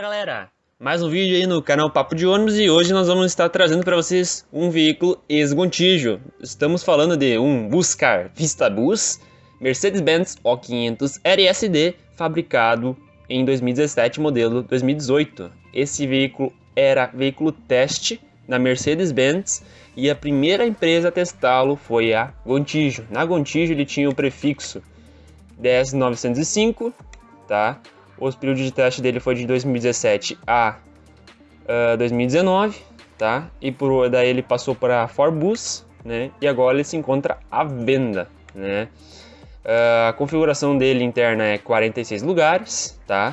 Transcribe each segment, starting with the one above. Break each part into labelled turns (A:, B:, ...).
A: galera, mais um vídeo aí no canal Papo de Ônibus e hoje nós vamos estar trazendo para vocês um veículo ex-Gontijo. Estamos falando de um Buscar Vista Bus Mercedes-Benz O500 RSD fabricado em 2017, modelo 2018. Esse veículo era veículo teste na Mercedes-Benz e a primeira empresa a testá-lo foi a Gontijo. Na Gontijo ele tinha o prefixo 10905, tá? O período de teste dele foi de 2017 a uh, 2019, tá? E por daí ele passou para Forbus, né? E agora ele se encontra à venda, né? Uh, a configuração dele interna é 46 lugares, tá?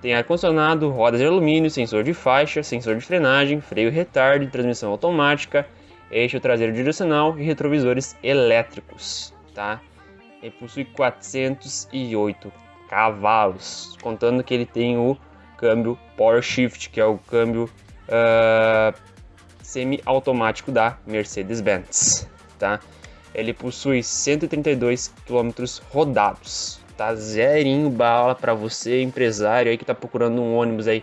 A: Tem ar-condicionado, rodas de alumínio, sensor de faixa, sensor de frenagem, freio retardo, transmissão automática, eixo traseiro direcional e retrovisores elétricos, tá? Ele possui 408 cavalos, contando que ele tem o câmbio Power Shift, que é o câmbio uh, semi-automático da Mercedes-Benz, tá? Ele possui 132 km rodados, tá? Zerinho bala para você, empresário aí que tá procurando um ônibus aí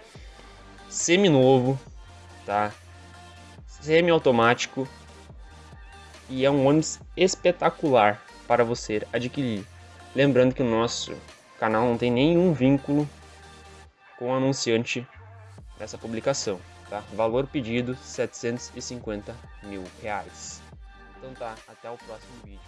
A: semi-novo, tá? Semi-automático e é um ônibus espetacular para você adquirir. Lembrando que o nosso canal não tem nenhum vínculo com o anunciante dessa publicação, tá? Valor pedido 750 mil reais. Então tá, até o próximo vídeo.